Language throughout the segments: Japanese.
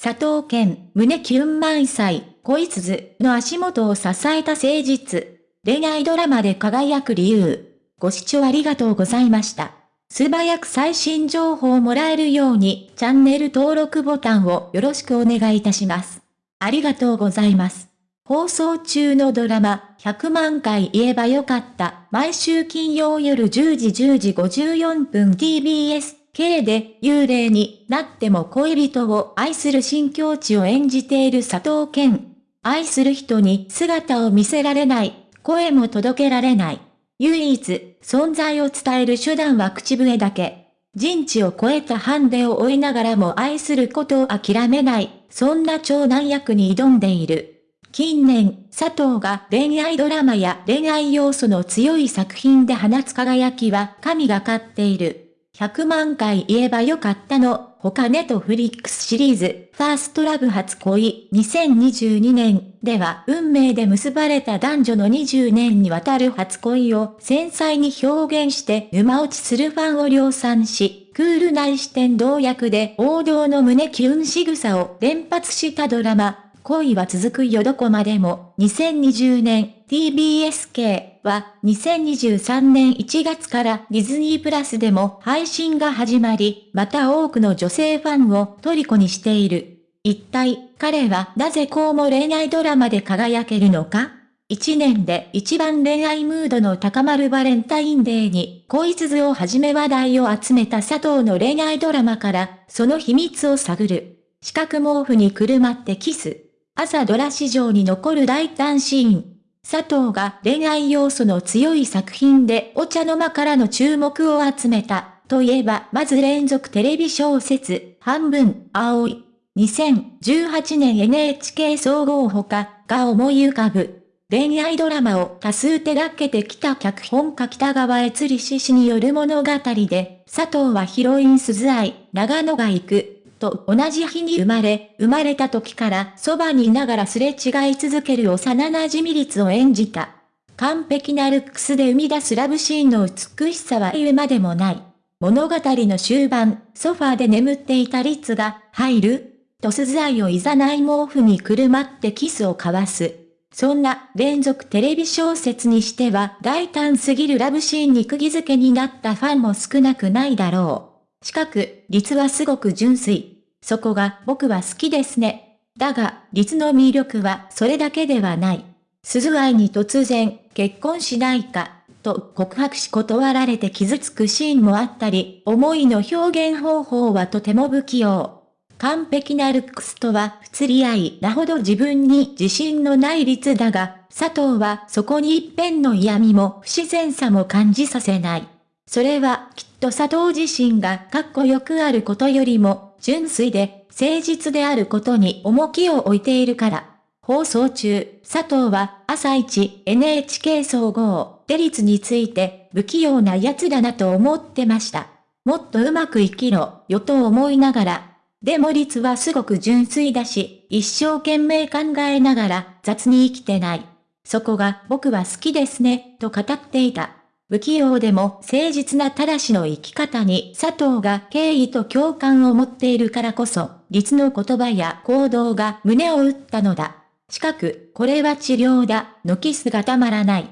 佐藤健、胸キュン満載、恋鈴の足元を支えた誠実。恋愛ドラマで輝く理由。ご視聴ありがとうございました。素早く最新情報をもらえるように、チャンネル登録ボタンをよろしくお願いいたします。ありがとうございます。放送中のドラマ、100万回言えばよかった。毎週金曜夜10時10時54分 TBS K で幽霊になっても恋人を愛する新境地を演じている佐藤健。愛する人に姿を見せられない、声も届けられない。唯一、存在を伝える手段は口笛だけ。人知を超えたハンデを負いながらも愛することを諦めない、そんな長男役に挑んでいる。近年、佐藤が恋愛ドラマや恋愛要素の強い作品で放つ輝きは神がかっている。100万回言えばよかったの、他ネトフリックスシリーズ、ファーストラブ初恋。2022年では運命で結ばれた男女の20年にわたる初恋を繊細に表現して沼落ちするファンを量産し、クールな視点同役で王道の胸キュン仕草を連発したドラマ、恋は続くよどこまでも、2020年 TBSK は2023年1月からディズニープラスでも配信が始まり、また多くの女性ファンを虜にしている。一体、彼はなぜこうも恋愛ドラマで輝けるのか？一年で一番恋愛ムードの高まるバレンタインデーに恋鈴をはじめ話題を集めた佐藤の恋愛ドラマからその秘密を探る。四角毛布にくるまってキス。朝ドラ史上に残る大胆シーン。佐藤が恋愛要素の強い作品でお茶の間からの注目を集めた。といえば、まず連続テレビ小説、半分、青い。2018年 NHK 総合ほかが思い浮かぶ。恋愛ドラマを多数手掛けてきた脚本家北川悦里氏による物語で、佐藤はヒロイン鈴愛、長野が行く、と同じ日に生まれ、生まれた時からそばにいながらすれ違い続ける幼馴染率を演じた。完璧なルックスで生み出すラブシーンの美しさは言うまでもない。物語の終盤、ソファーで眠っていた律が、入ると鈴愛をいざない毛布にくるまってキスを交わす。そんな連続テレビ小説にしては大胆すぎるラブシーンに釘付けになったファンも少なくないだろう。しかく、律はすごく純粋。そこが僕は好きですね。だが、律の魅力はそれだけではない。鈴愛に突然、結婚しないか、と告白し断られて傷つくシーンもあったり、思いの表現方法はとても不器用。完璧なルックスとは不釣り合いなほど自分に自信のない律だが、佐藤はそこに一辺の嫌味も不自然さも感じさせない。それはきっと佐藤自身がかっこよくあることよりも、純粋で誠実であることに重きを置いているから。放送中、佐藤は朝一 NHK 総合、デリツについて不器用な奴だなと思ってました。もっとうまく生きろ、よと思いながら。でも律はすごく純粋だし、一生懸命考えながら雑に生きてない。そこが僕は好きですね、と語っていた。不器用でも誠実なただしの生き方に佐藤が敬意と共感を持っているからこそ、律の言葉や行動が胸を打ったのだ。近く、これは治療だ、のキスがたまらない。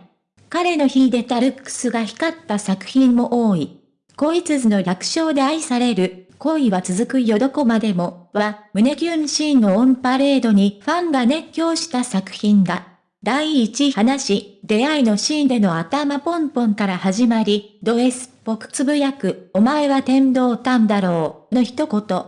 彼の秀でたルックスが光った作品も多い。恋鈴の楽勝で愛される、恋は続くよどこまでも、は、胸キュンシーンのオンパレードにファンが熱狂した作品だ。第一話、出会いのシーンでの頭ポンポンから始まり、ド S っぽくつぶやく、お前は天道たんだろう、の一言。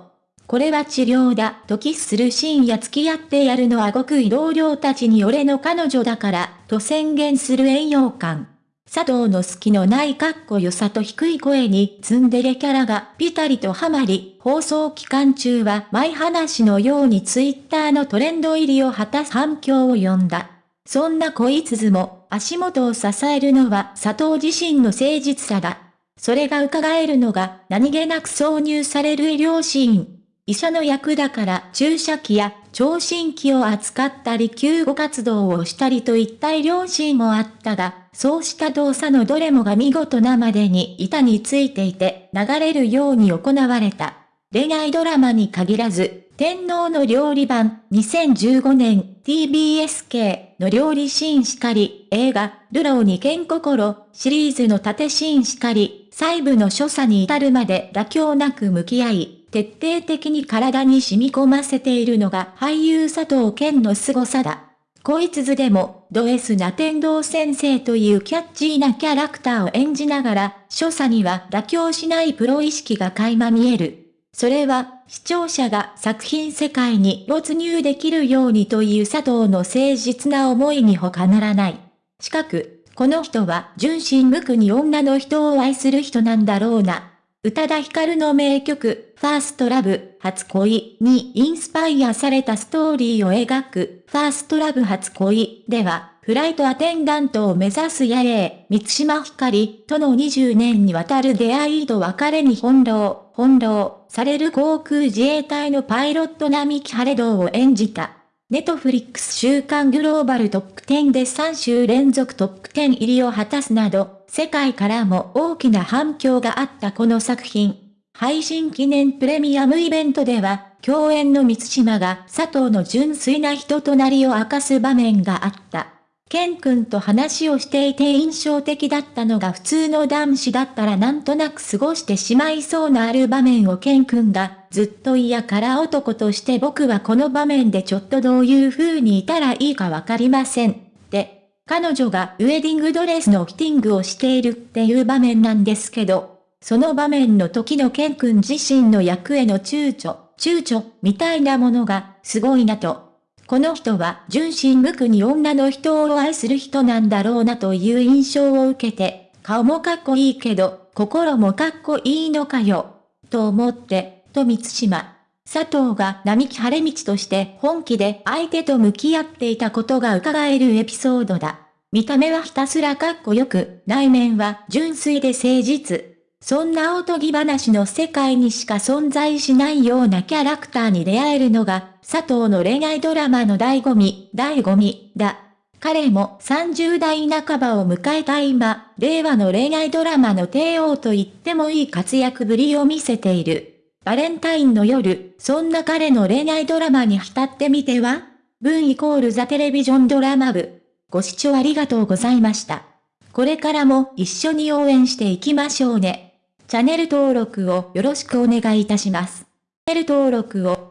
これは治療だ、とキスするシーンや付き合ってやるのは極意同僚たちに俺の彼女だから、と宣言する栄養感。佐藤の好きのないかっこよさと低い声にツンデレキャラがピタリとハマり、放送期間中は前話のようにツイッターのトレンド入りを果たす反響を呼んだ。そんな恋鈴も足元を支えるのは佐藤自身の誠実さだ。それが伺えるのが何気なく挿入される医療シーン。医者の役だから注射器や聴診器を扱ったり救護活動をしたりといった医療シーンもあったが、そうした動作のどれもが見事なまでに板についていて流れるように行われた。恋愛ドラマに限らず、天皇の料理版2015年 TBS 系の料理シーンしかり、映画、ルローに剣心シリーズの縦シーンしかり、細部の所作に至るまで妥協なく向き合い、徹底的に体に染み込ませているのが俳優佐藤健の凄さだ。こいつずでも、ド S な天道先生というキャッチーなキャラクターを演じながら、所作には妥協しないプロ意識が垣間見える。それは、視聴者が作品世界に没入できるようにという佐藤の誠実な思いに他ならない。近く、この人は純真無垢に女の人を愛する人なんだろうな。宇多田ヒカルの名曲、ファーストラブ、初恋にインスパイアされたストーリーを描く、ファーストラブ初恋では、フライトアテンダントを目指す野霊、三島ひかりとの20年にわたる出会いと別れに翻弄、翻弄される航空自衛隊のパイロット並木晴道を演じた。ネトフリックス週間グローバルトップ10で3週連続トップ10入りを果たすなど、世界からも大きな反響があったこの作品。配信記念プレミアムイベントでは、共演の三島が佐藤の純粋な人となりを明かす場面があった。ケン君と話をしていて印象的だったのが普通の男子だったらなんとなく過ごしてしまいそうなある場面をケン君がずっと嫌から男として僕はこの場面でちょっとどういう風にいたらいいかわかりません。で、彼女がウェディングドレスのフィティングをしているっていう場面なんですけど、その場面の時のケン君自身の役への躊躇、躊躇みたいなものがすごいなとこの人は純真無垢に女の人を愛する人なんだろうなという印象を受けて、顔もかっこいいけど、心もかっこいいのかよ。と思って、と三島。佐藤が並木晴道として本気で相手と向き合っていたことが伺えるエピソードだ。見た目はひたすらかっこよく、内面は純粋で誠実。そんなおとぎ話の世界にしか存在しないようなキャラクターに出会えるのが、佐藤の恋愛ドラマの醍醐味、醍醐味だ。彼も30代半ばを迎えた今、令和の恋愛ドラマの帝王と言ってもいい活躍ぶりを見せている。バレンタインの夜、そんな彼の恋愛ドラマに浸ってみては？文イコールザテレビジョンドラマ部。ご視聴ありがとうございました。これからも一緒に応援していきましょうね。チャンネル登録をよろしくお願いいたします。チャンネル登録を